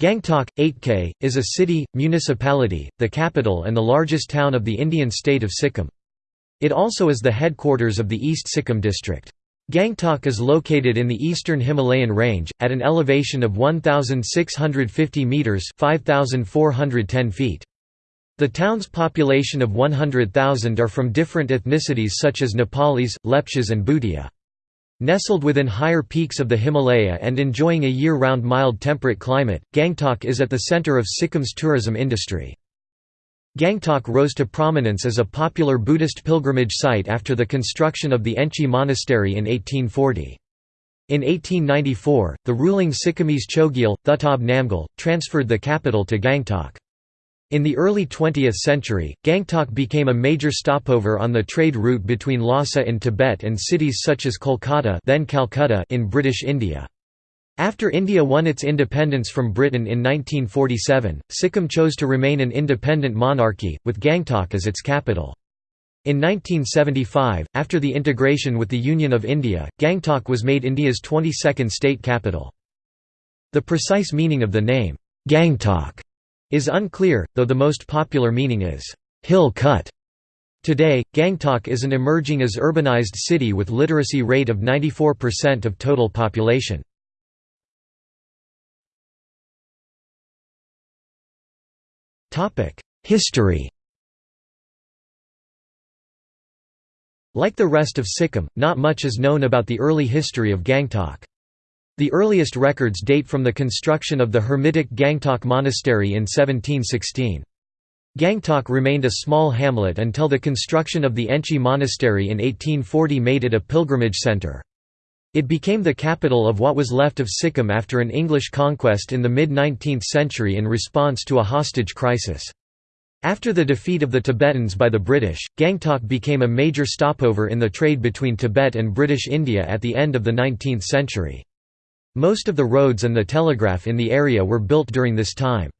Gangtok, 8K, is a city, municipality, the capital and the largest town of the Indian state of Sikkim. It also is the headquarters of the East Sikkim district. Gangtok is located in the eastern Himalayan range, at an elevation of 1,650 metres 5,410 feet. The town's population of 100,000 are from different ethnicities such as Nepalis, Lepchas and Bhutia. Nestled within higher peaks of the Himalaya and enjoying a year-round mild temperate climate, Gangtok is at the center of Sikkim's tourism industry. Gangtok rose to prominence as a popular Buddhist pilgrimage site after the construction of the Enchey Monastery in 1840. In 1894, the ruling Sikkimese Chogyal, Thutob Namgyal, transferred the capital to Gangtok. In the early 20th century, Gangtok became a major stopover on the trade route between Lhasa in Tibet and cities such as Kolkata then Calcutta in British India. After India won its independence from Britain in 1947, Sikkim chose to remain an independent monarchy, with Gangtok as its capital. In 1975, after the integration with the Union of India, Gangtok was made India's 22nd state capital. The precise meaning of the name, Gangtok, is unclear, though the most popular meaning is, hill cut. Today, Gangtok is an emerging as urbanized city with literacy rate of 94% of total population. History Like the rest of Sikkim, not much is known about the early history of Gangtok. The earliest records date from the construction of the Hermitic Gangtok Monastery in 1716. Gangtok remained a small hamlet until the construction of the Enchey Monastery in 1840 made it a pilgrimage centre. It became the capital of what was left of Sikkim after an English conquest in the mid-19th century in response to a hostage crisis. After the defeat of the Tibetans by the British, Gangtok became a major stopover in the trade between Tibet and British India at the end of the 19th century. Most of the roads and the telegraph in the area were built during this time.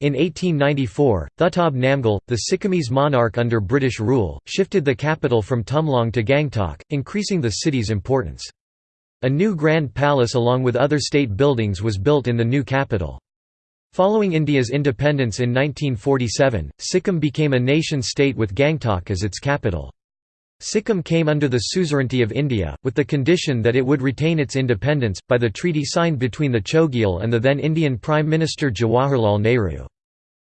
In 1894, Thutob Namgyal, the Sikkimese monarch under British rule, shifted the capital from Tumlong to Gangtok, increasing the city's importance. A new Grand Palace along with other state buildings was built in the new capital. Following India's independence in 1947, Sikkim became a nation-state with Gangtok as its capital. Sikkim came under the suzerainty of India, with the condition that it would retain its independence, by the treaty signed between the Chogyal and the then Indian Prime Minister Jawaharlal Nehru.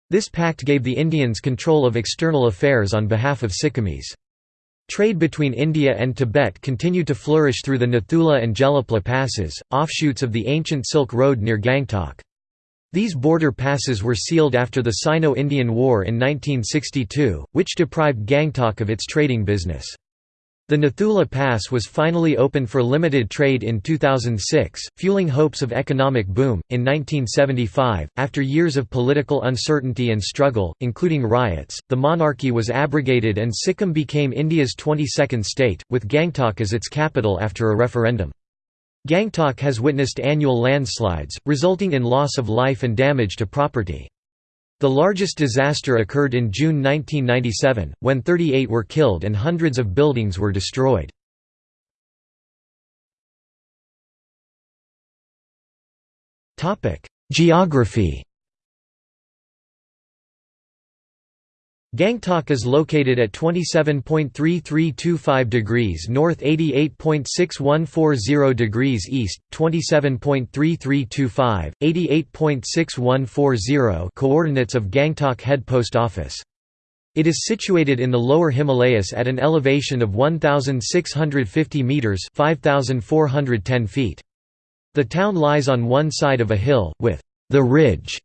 This pact gave the Indians control of external affairs on behalf of Sikkimese. Trade between India and Tibet continued to flourish through the Nathula and Jelep La passes, offshoots of the ancient Silk Road near Gangtok. These border passes were sealed after the Sino-Indian War in 1962, which deprived Gangtok of its trading business. The Nathula Pass was finally opened for limited trade in 2006, fueling hopes of economic boom. In 1975, after years of political uncertainty and struggle, including riots, the monarchy was abrogated and Sikkim became India's 22nd state, with Gangtok as its capital after a referendum. Gangtok has witnessed annual landslides, resulting in loss of life and damage to property. The largest disaster occurred in June 1997, when 38 were killed and hundreds of buildings were destroyed. Geography Gangtok is located at 27.3325 degrees north 88.6140 degrees east, 27.3325, 88.6140 coordinates of Gangtok Head Post Office. It is situated in the lower Himalayas at an elevation of 1,650 metres 5,410 feet. The town lies on one side of a hill, with the ridge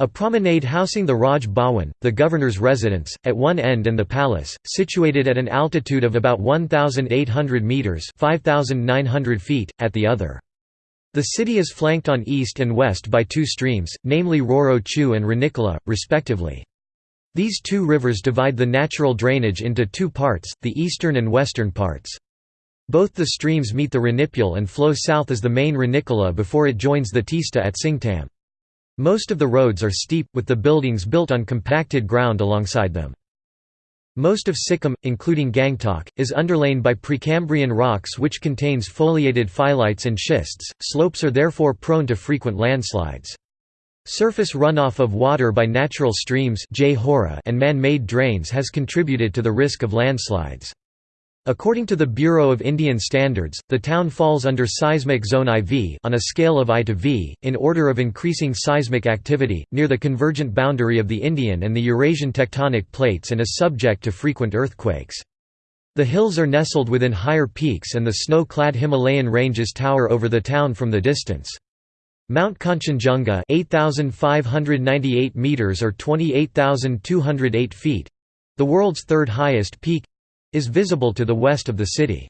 a promenade housing the Raj Bhawan, the governor's residence, at one end and the palace, situated at an altitude of about 1,800 metres 5,900 feet, at the other. The city is flanked on east and west by two streams, namely Roro Chu and Rani Khola, respectively. These two rivers divide the natural drainage into two parts, the eastern and western parts. Both the streams meet the Ranipul and flow south as the main Rani Khola before it joins the Tista at Singtam. Most of the roads are steep, with the buildings built on compacted ground alongside them. Most of Sikkim, including Gangtok, is underlain by Precambrian rocks which contains foliated phyllites and schists, slopes are therefore prone to frequent landslides. Surface runoff of water by natural streams and man-made drains has contributed to the risk of landslides. According to the Bureau of Indian Standards, the town falls under seismic zone IV on a scale of I to V, in order of increasing seismic activity, near the convergent boundary of the Indian and the Eurasian tectonic plates and is subject to frequent earthquakes. The hills are nestled within higher peaks and the snow-clad Himalayan ranges tower over the town from the distance. Mount Kanchenjunga 8,598 meters or 28,208 feet, the world's third highest peak, is visible to the west of the city.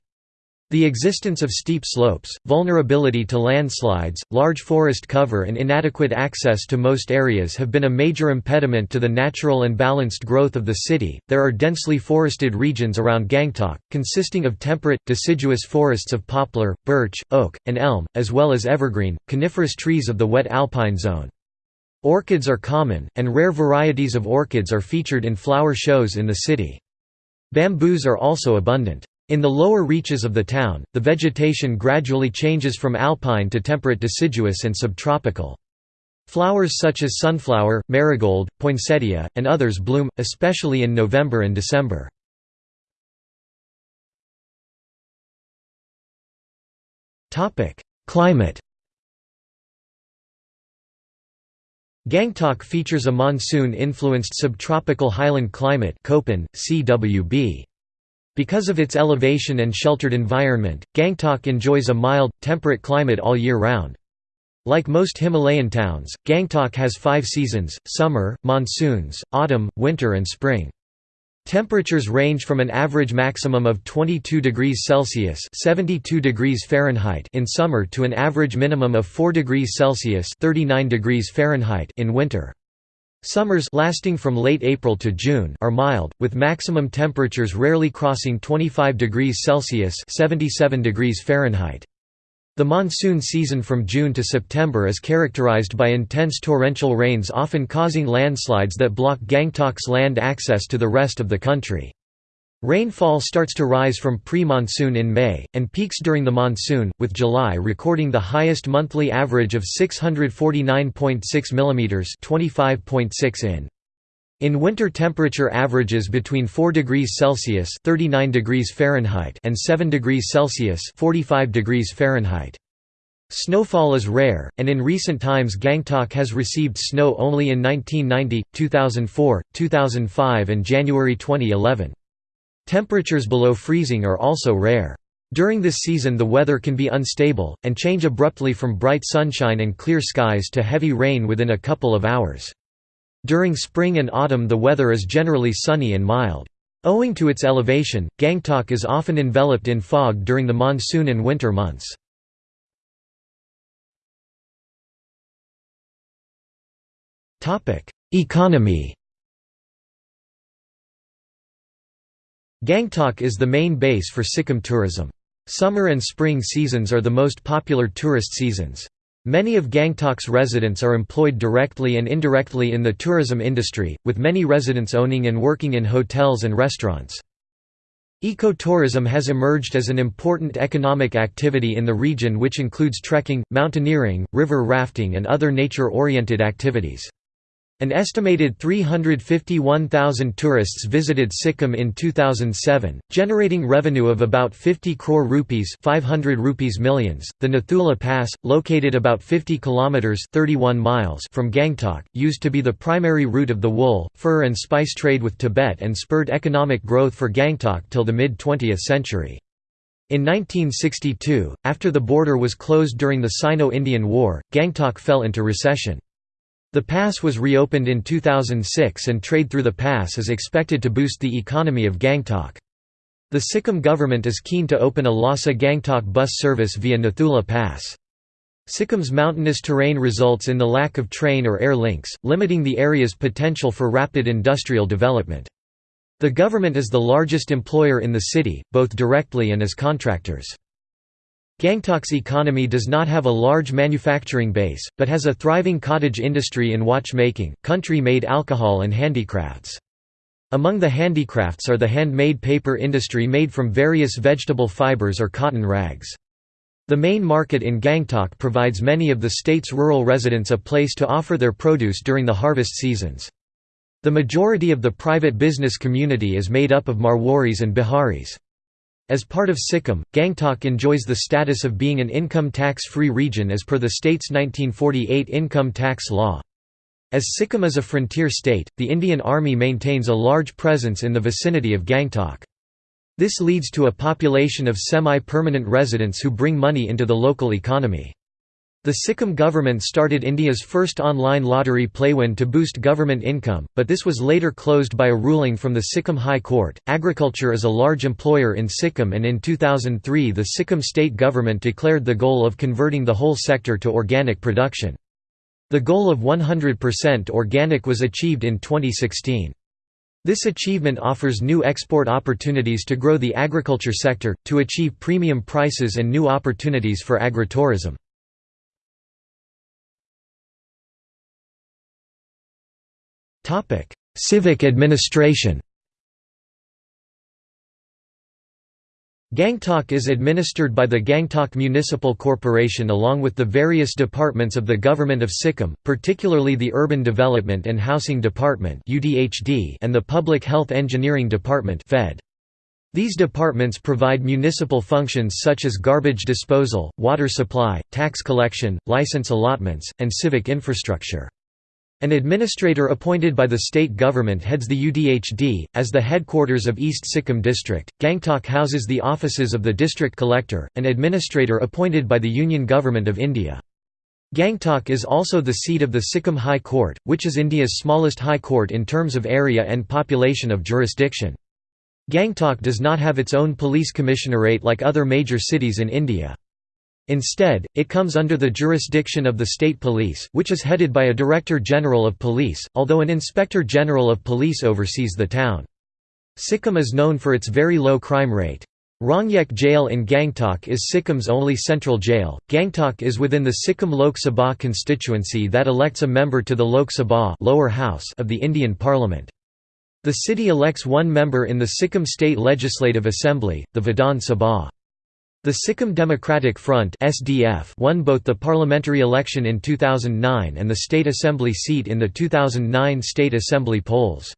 The existence of steep slopes, vulnerability to landslides, large forest cover and inadequate access to most areas have been a major impediment to the natural and balanced growth of the city. There are densely forested regions around Gangtok, consisting of temperate, deciduous forests of poplar, birch, oak, and elm, as well as evergreen, coniferous trees of the wet alpine zone. Orchids are common, and rare varieties of orchids are featured in flower shows in the city. Bamboos are also abundant. In the lower reaches of the town, the vegetation gradually changes from alpine to temperate deciduous and subtropical. Flowers such as sunflower, marigold, poinsettia, and others bloom, especially in November and December. Climate Gangtok features a monsoon-influenced subtropical highland climate Köppen, CWB. Because of its elevation and sheltered environment, Gangtok enjoys a mild, temperate climate all year round. Like most Himalayan towns, Gangtok has five seasons, summer, monsoons, autumn, winter and spring. Temperatures range from an average maximum of 22 degrees Celsius (72 degrees Fahrenheit) in summer to an average minimum of 4 degrees Celsius (39 degrees Fahrenheit) in winter. Summers lasting from late April to June are mild, with maximum temperatures rarely crossing 25 degrees Celsius (77 degrees Fahrenheit). The monsoon season from June to September is characterized by intense torrential rains often causing landslides that block Gangtok's land access to the rest of the country. Rainfall starts to rise from pre-monsoon in May, and peaks during the monsoon, with July recording the highest monthly average of 649.6 mm 25.6 in. In winter temperature averages between 4 degrees Celsius (39 degrees Fahrenheit) and 7 degrees Celsius (45 degrees Fahrenheit). Snowfall is rare, and in recent times Gangtok has received snow only in 1990, 2004, 2005 and January 2011. Temperatures below freezing are also rare. During this season the weather can be unstable, and change abruptly from bright sunshine and clear skies to heavy rain within a couple of hours. During spring and autumn the weather is generally sunny and mild. Owing to its elevation, Gangtok is often enveloped in fog during the monsoon and winter months. Economy Gangtok is the main base for Sikkim tourism. Summer and spring seasons are the most popular tourist seasons. Many of Gangtok's residents are employed directly and indirectly in the tourism industry, with many residents owning and working in hotels and restaurants. Ecotourism has emerged as an important economic activity in the region which includes trekking, mountaineering, river rafting and other nature-oriented activities. An estimated 351,000 tourists visited Sikkim in 2007, generating revenue of about 50 crore rupees, 500 rupees millions. The Nathula Pass, located about 50 kilometers (31 miles) from Gangtok, used to be the primary route of the wool, fur and spice trade with Tibet and spurred economic growth for Gangtok till the mid-20th century. In 1962, after the border was closed during the Sino-Indian War, Gangtok fell into recession. The pass was reopened in 2006 and trade through the pass is expected to boost the economy of Gangtok. The Sikkim government is keen to open a Lhasa-Gangtok bus service via Nathula Pass. Sikkim's mountainous terrain results in the lack of train or air links, limiting the area's potential for rapid industrial development. The government is the largest employer in the city, both directly and as contractors. Gangtok's economy does not have a large manufacturing base, but has a thriving cottage industry in watchmaking, country-made alcohol and handicrafts. Among the handicrafts are the handmade paper industry made from various vegetable fibers or cotton rags. The main market in Gangtok provides many of the state's rural residents a place to offer their produce during the harvest seasons. The majority of the private business community is made up of Marwaris and Biharis. As part of Sikkim, Gangtok enjoys the status of being an income tax-free region as per the state's 1948 income tax law. As Sikkim is a frontier state, the Indian Army maintains a large presence in the vicinity of Gangtok. This leads to a population of semi-permanent residents who bring money into the local economy. The Sikkim government started India's first online lottery Playwin to boost government income, but this was later closed by a ruling from the Sikkim High Court. Agriculture is a large employer in Sikkim, and in 2003 the Sikkim state government declared the goal of converting the whole sector to organic production. The goal of 100% organic was achieved in 2016. This achievement offers new export opportunities to grow the agriculture sector, to achieve premium prices and new opportunities for agritourism. Civic administration Gangtok is administered by the Gangtok Municipal Corporation along with the various departments of the Government of Sikkim, particularly the Urban Development and Housing Department and the Public Health Engineering Department These departments provide municipal functions such as garbage disposal, water supply, tax collection, license allotments, and civic infrastructure. An administrator appointed by the state government heads the UDHD. As the headquarters of East Sikkim District, Gangtok houses the offices of the district collector, an administrator appointed by the Union Government of India. Gangtok is also the seat of the Sikkim High Court, which is India's smallest high court in terms of area and population of jurisdiction. Gangtok does not have its own police commissionerate like other major cities in India. Instead, it comes under the jurisdiction of the state police which is headed by a Director General of Police, although an Inspector General of Police oversees the town. Sikkim is known for its very low crime rate. Rongyek Jail in Gangtok is Sikkim's only central jail. Gangtok is within the Sikkim Lok Sabha constituency that elects a member to the Lok Sabha lower house of the Indian Parliament. The city elects one member in the Sikkim State Legislative Assembly, the Vidhan Sabha. The Sikkim Democratic Front (SDF) won both the parliamentary election in 2009 and the state assembly seat in the 2009 state assembly polls.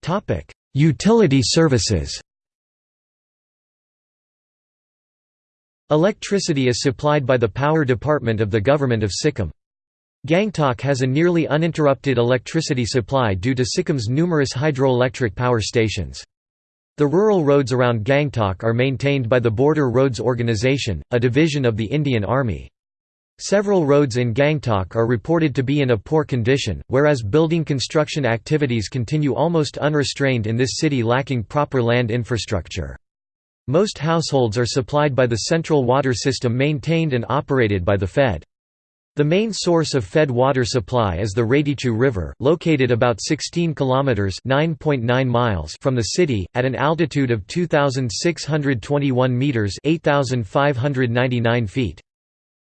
Topic: Utility services. Electricity is supplied by the Power Department of the Government of Sikkim. Gangtok has a nearly uninterrupted electricity supply due to Sikkim's numerous hydroelectric power stations. The rural roads around Gangtok are maintained by the Border Roads Organization, a division of the Indian Army. Several roads in Gangtok are reported to be in a poor condition, whereas building construction activities continue almost unrestrained in this city lacking proper land infrastructure. Most households are supplied by the central water system maintained and operated by the Fed. The main source of fed water supply is the Ratey Chu River, located about 16 kilometers (9.9 miles) from the city at an altitude of 2621 meters (8599 feet).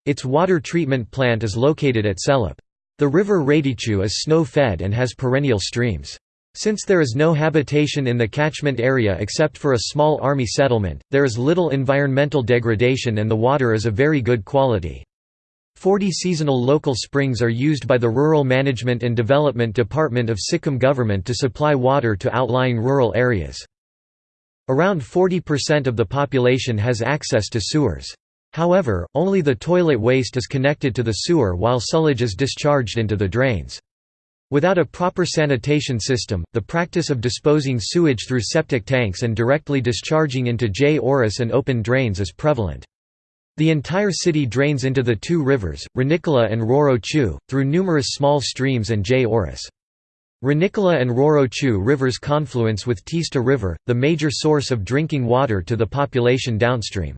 Its water treatment plant is located at Selup. The river Ratey Chu is snow-fed and has perennial streams. Since there is no habitation in the catchment area except for a small army settlement, there is little environmental degradation and the water is of very good quality. Forty seasonal local springs are used by the Rural Management and Development Department of Sikkim government to supply water to outlying rural areas. Around 40% of the population has access to sewers. However, only the toilet waste is connected to the sewer while sewage is discharged into the drains. Without a proper sanitation system, the practice of disposing sewage through septic tanks and directly discharging into jhoras and open drains is prevalent. The entire city drains into the two rivers, Rani Khola and Roro through numerous small streams and jhoras. And Roro rivers confluence with Tista River, the major source of drinking water to the population downstream.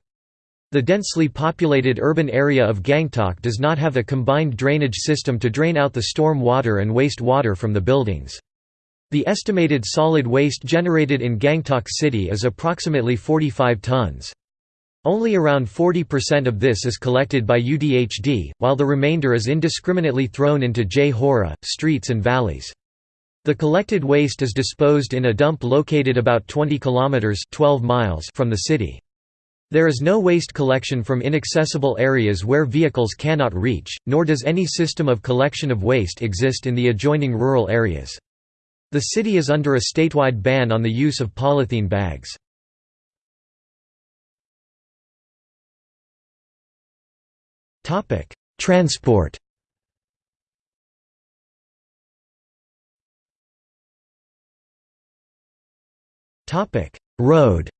The densely populated urban area of Gangtok does not have a combined drainage system to drain out the storm water and waste water from the buildings. The estimated solid waste generated in Gangtok city is approximately 45 tons. Only around 40% of this is collected by UDHD, while the remainder is indiscriminately thrown into jhora, streets and valleys. The collected waste is disposed in a dump located about 20 kilometers 12 miles from the city. There is no waste collection from inaccessible areas where vehicles cannot reach, nor does any system of collection of waste exist in the adjoining rural areas. The city is under a statewide ban on the use of polythene bags. Transport Topic: Road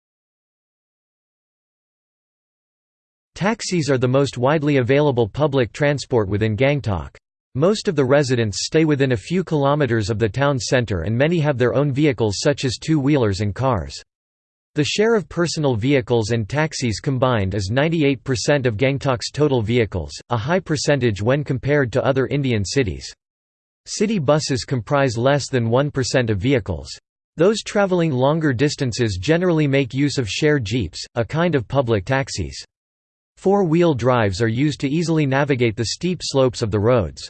Taxis are the most widely available public transport within Gangtok. Most of the residents stay within a few kilometers of the town center and many have their own vehicles such as two-wheelers and cars. The share of personal vehicles and taxis combined is 98% of Gangtok's total vehicles, a high percentage when compared to other Indian cities. City buses comprise less than 1% of vehicles. Those traveling longer distances generally make use of share jeeps, a kind of public taxis. Four-wheel drives are used to easily navigate the steep slopes of the roads.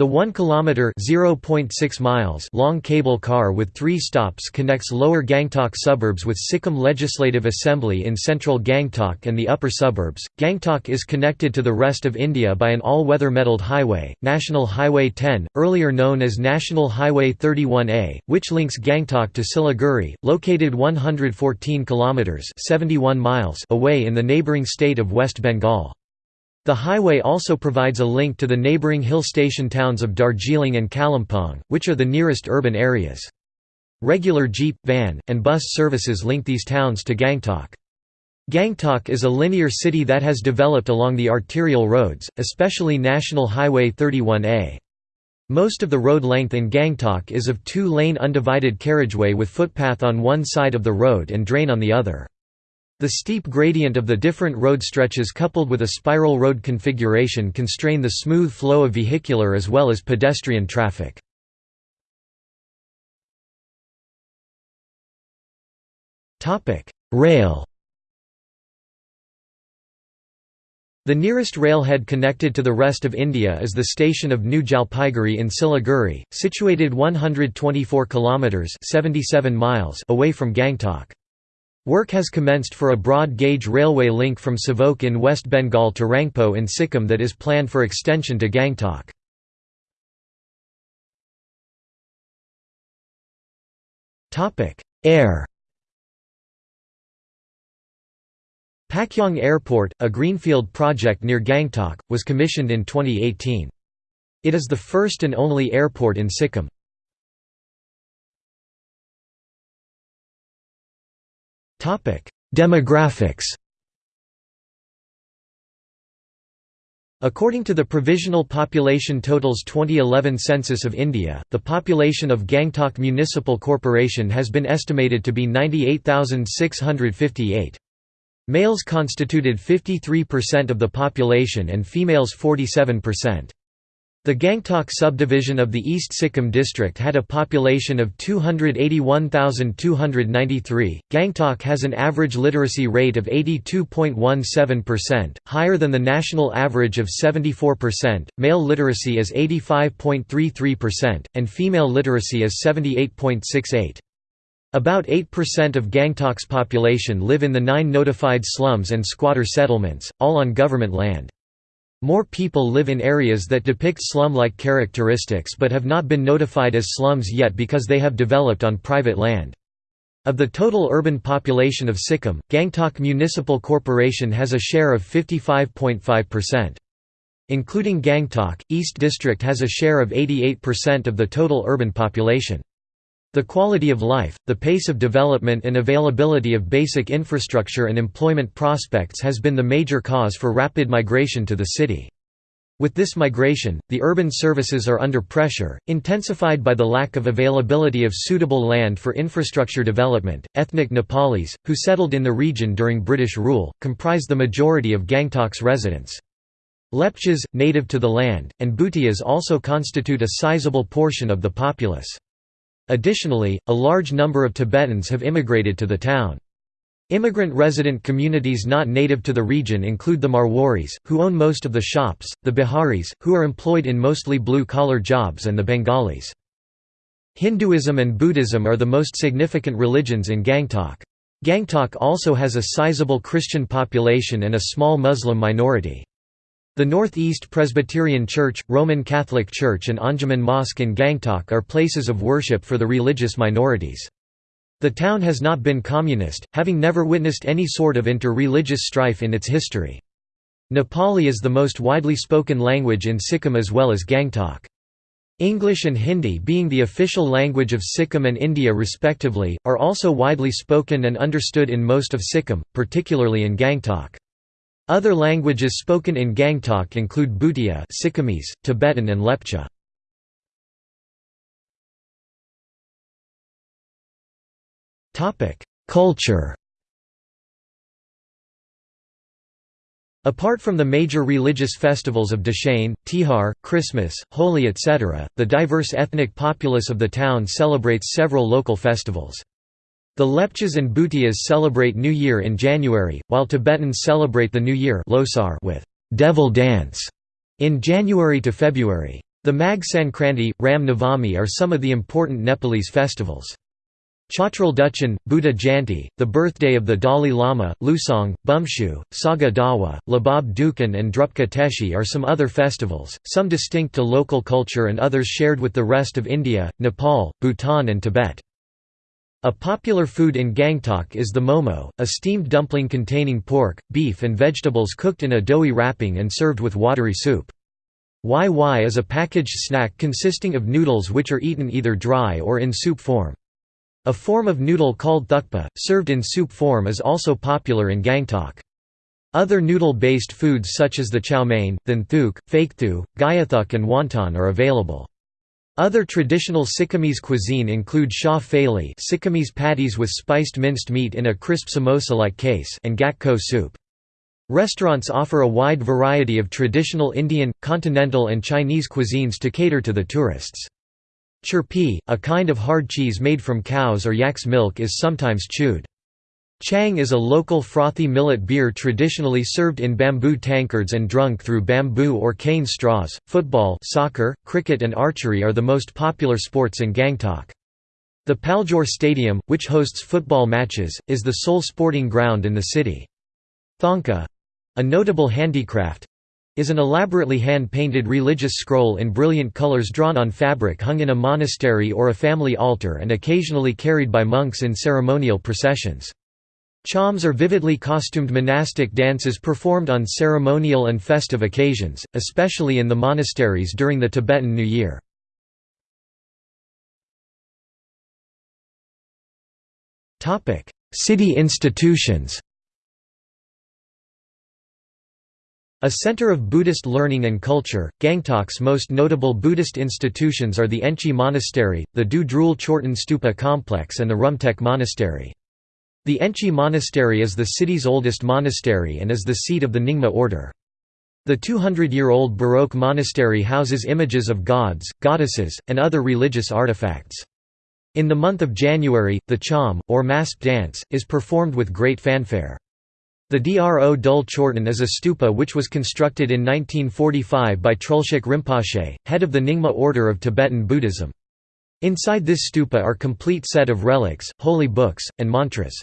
The 1 km (0.6 miles) long cable car with 3 stops connects lower Gangtok suburbs with Sikkim Legislative Assembly in central Gangtok and the upper suburbs. Gangtok is connected to the rest of India by an all-weather metalled highway, National Highway 10, earlier known as National Highway 31A, which links Gangtok to Siliguri, located 114 km (71 miles) away in the neighbouring state of West Bengal. The highway also provides a link to the neighbouring hill station towns of Darjeeling and Kalimpong, which are the nearest urban areas. Regular jeep, van, and bus services link these towns to Gangtok. Gangtok is a linear city that has developed along the arterial roads, especially National Highway 31A. Most of the road length in Gangtok is of two-lane undivided carriageway with footpath on one side of the road and drain on the other. The steep gradient of the different road stretches coupled with a spiral road configuration constrain the smooth flow of vehicular as well as pedestrian traffic. Rail The nearest railhead connected to the rest of India is the station of New Jalpaiguri in Siliguri, situated 124 kilometers (77 miles) away from Gangtok. Work has commenced for a broad-gauge railway link from Sevok in West Bengal to Rangpo in Sikkim that is planned for extension to Gangtok. Air Pakyong Airport, a greenfield project near Gangtok, was commissioned in 2018. It is the first and only airport in Sikkim. Demographics According to the Provisional Population Totals 2011 Census of India, the population of Gangtok Municipal Corporation has been estimated to be 98,658. Males constituted 53% of the population and females 47%. The Gangtok subdivision of the East Sikkim district had a population of 281,293. Gangtok has an average literacy rate of 82.17%, higher than the national average of 74%. Male literacy is 85.33%, and female literacy is 78.68. About 8% of Gangtok's population live in the nine notified slums and squatter settlements, all on government land. More people live in areas that depict slum-like characteristics but have not been notified as slums yet because they have developed on private land. Of the total urban population of Sikkim, Gangtok Municipal Corporation has a share of 55.5%. Including Gangtok, East District has a share of 88% of the total urban population. The quality of life, the pace of development and availability of basic infrastructure and employment prospects has been the major cause for rapid migration to the city. With this migration, the urban services are under pressure, intensified by the lack of availability of suitable land for infrastructure development. Ethnic Nepalis, who settled in the region during British rule, comprise the majority of Gangtok's residents. Lepchas, native to the land, and Bhutias also constitute a sizable portion of the populace. Additionally, a large number of Tibetans have immigrated to the town. Immigrant resident communities not native to the region include the Marwaris, who own most of the shops, the Biharis, who are employed in mostly blue-collar jobs and the Bengalis. Hinduism and Buddhism are the most significant religions in Gangtok. Gangtok also has a sizable Christian population and a small Muslim minority. The Northeast Presbyterian Church, Roman Catholic Church and Anjuman Mosque in Gangtok are places of worship for the religious minorities. The town has not been communist, having never witnessed any sort of inter-religious strife in its history. Nepali is the most widely spoken language in Sikkim as well as Gangtok. English and Hindi being the official language of Sikkim and India respectively, are also widely spoken and understood in most of Sikkim, particularly in Gangtok. Other languages spoken in Gangtok include Bhutia Sikkimese, Tibetan and Lepcha. Culture Apart from the major religious festivals of Dashain, Tihar, Christmas, Holi etc., the diverse ethnic populace of the town celebrates several local festivals. The Lepchas and Bhutias celebrate New Year in January, while Tibetans celebrate the New Year Losar with «devil dance» in January to February. The Magh Sankranti, Ram Navami are some of the important Nepalese festivals. Chotrul Duchen, Buddha Jayanti, the birthday of the Dalai Lama, Lusong, Bumchu, Saga Dawa, Lhabab Duechen and Drupka Teshi are some other festivals, some distinct to local culture and others shared with the rest of India, Nepal, Bhutan and Tibet. A popular food in Gangtok is the momo, a steamed dumpling containing pork, beef and vegetables cooked in a doughy wrapping and served with watery soup. Wai-Wai is a packaged snack consisting of noodles which are eaten either dry or in soup form. A form of noodle called thukpa, served in soup form is also popular in Gangtok. Other noodle-based foods such as the chow mein, thenthuk, fakethu, gyathuk and wonton are available. Other traditional Sikkimese cuisine include sha phaili Sikkimese patties with spiced minced meat in a crisp samosa-like case and gak soup. Restaurants offer a wide variety of traditional Indian, continental and Chinese cuisines to cater to the tourists. Churpi, a kind of hard cheese made from cow's or yak's milk is sometimes chewed. Chang is a local frothy millet beer traditionally served in bamboo tankards and drunk through bamboo or cane straws. Football, soccer, cricket, and archery are the most popular sports in Gangtok. The Paljor Stadium, which hosts football matches, is the sole sporting ground in the city. Thangka a notable handicraft is an elaborately hand-painted religious scroll in brilliant colors drawn on fabric hung in a monastery or a family altar and occasionally carried by monks in ceremonial processions. Chaams are vividly costumed monastic dances performed on ceremonial and festive occasions, especially in the monasteries during the Tibetan New Year. City institutions A center of Buddhist learning and culture, Gangtok's most notable Buddhist institutions are the Enchey Monastery, the Do Drul Chorten Stupa complex and the Rumtek Monastery. The Enchey Monastery is the city's oldest monastery and is the seat of the Nyingma order. The 200-year-old Baroque monastery houses images of gods, goddesses, and other religious artifacts. In the month of January, the chaam, or masked dance, is performed with great fanfare. The Do Drul Chorten is a stupa which was constructed in 1945 by Trulshik Rinpoche, head of the Nyingma order of Tibetan Buddhism. Inside this stupa are complete set of relics, holy books, and mantras.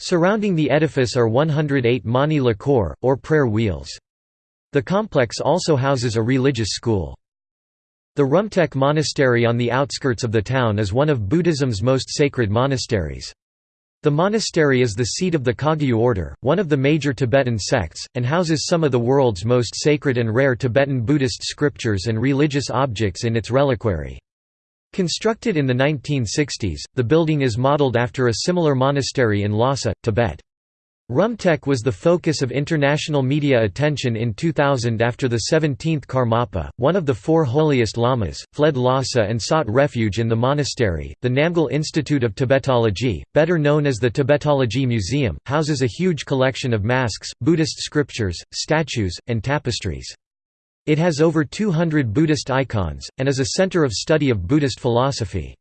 Surrounding the edifice are 108 mani lhakor, or prayer wheels. The complex also houses a religious school. The Rumtek Monastery on the outskirts of the town is one of Buddhism's most sacred monasteries. The monastery is the seat of the Kagyu order, one of the major Tibetan sects, and houses some of the world's most sacred and rare Tibetan Buddhist scriptures and religious objects in its reliquary. Constructed in the 1960s, the building is modeled after a similar monastery in Lhasa, Tibet. Rumtek was the focus of international media attention in 2000 after the 17th Karmapa, one of the four holiest lamas, fled Lhasa and sought refuge in the monastery. The Namgyal Institute of Tibetology, better known as the Tibetology Museum, houses a huge collection of masks, Buddhist scriptures, statues, and tapestries. It has over 200 Buddhist icons, and is a center of study of Buddhist philosophy.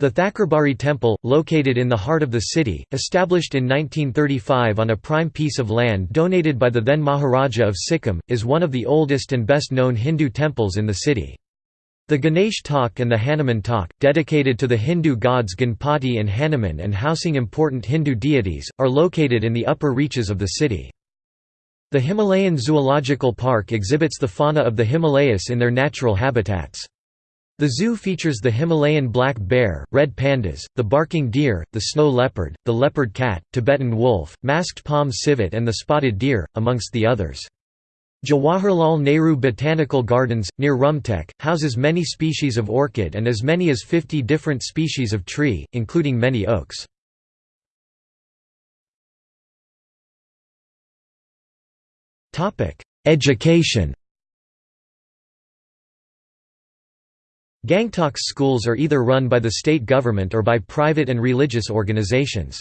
The Thakurbari Temple, located in the heart of the city, established in 1935 on a prime piece of land donated by the then Maharaja of Sikkim, is one of the oldest and best known Hindu temples in the city. The Ganesh Tok and the Hanuman Tok, dedicated to the Hindu gods Ganpati and Hanuman and housing important Hindu deities, are located in the upper reaches of the city. The Himalayan Zoological Park exhibits the fauna of the Himalayas in their natural habitats. The zoo features the Himalayan black bear, red pandas, the barking deer, the snow leopard, the leopard cat, Tibetan wolf, masked palm civet and the spotted deer, amongst the others. Jawaharlal Nehru Botanical Gardens, near Rumtek, houses many species of orchid and as many as 50 different species of tree, including many oaks. Education Gangtok's schools are either run by the state government or by private and religious organizations.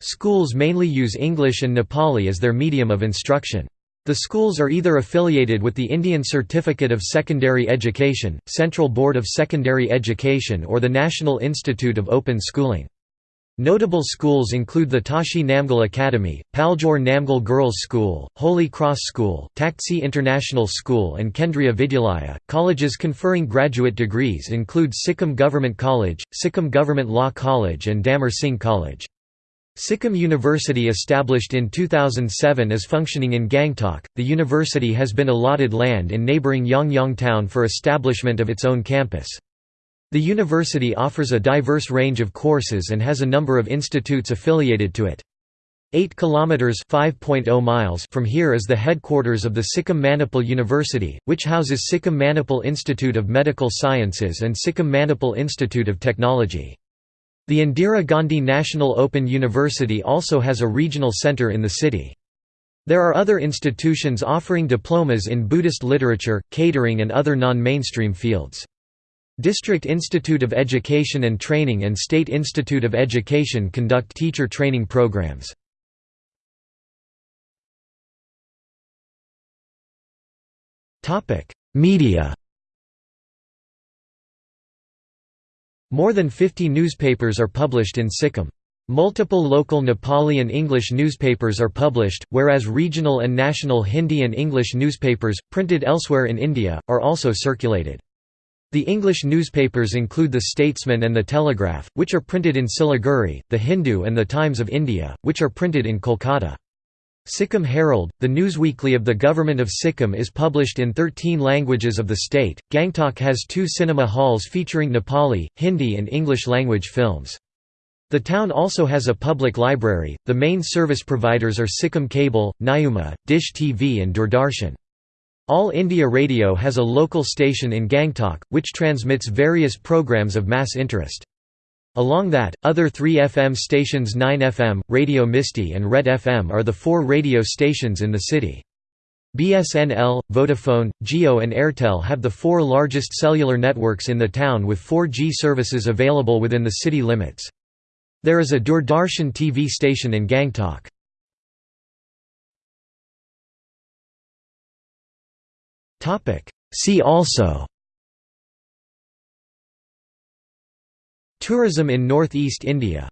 Schools mainly use English and Nepali as their medium of instruction. The schools are either affiliated with the Indian Certificate of Secondary Education, Central Board of Secondary Education or the National Institute of Open Schooling. Notable schools include the Tashi Namgyal Academy, Paljor Namgyal Girls' School, Holy Cross School, Taktse International School and Kendriya Vidyalaya. Colleges conferring graduate degrees include Sikkim Government College, Sikkim Government Law College and Damber Singh College. Sikkim University established in 2007 is functioning in Gangtok. The university has been allotted land in neighbouring Yangang town for establishment of its own campus. The university offers a diverse range of courses and has a number of institutes affiliated to it. 8 kilometers (5.0 miles) from here is the headquarters of the Sikkim Manipal University, which houses Sikkim Manipal Institute of Medical Sciences and Sikkim Manipal Institute of Technology. The Indira Gandhi National Open University also has a regional center in the city. There are other institutions offering diplomas in Buddhist literature, catering and other non-mainstream fields. District Institute of Education and Training and State Institute of Education conduct teacher training programs. Media More than 50 newspapers are published in Sikkim. Multiple local Nepali and English newspapers are published, whereas regional and national Hindi and English newspapers, printed elsewhere in India, are also circulated. The English newspapers include The Statesman and The Telegraph, which are printed in Siliguri, The Hindu and The Times of India, which are printed in Kolkata. Sikkim Herald, the newsweekly of the Government of Sikkim is published in 13 languages of the state. Gangtok has two cinema halls featuring Nepali, Hindi and English language films. The town also has a public library. The main service providers are Sikkim Cable, Nayuma, Dish TV and Doordarshan. All India Radio has a local station in Gangtok, which transmits various programs of mass interest. Along that, other three FM stations 9FM, Radio Misty and Red FM are the four radio stations in the city. BSNL, Vodafone, Jio and Airtel have the four largest cellular networks in the town with 4G services available within the city limits. There is a Doordarshan TV station in Gangtok. See also Tourism in Northeast India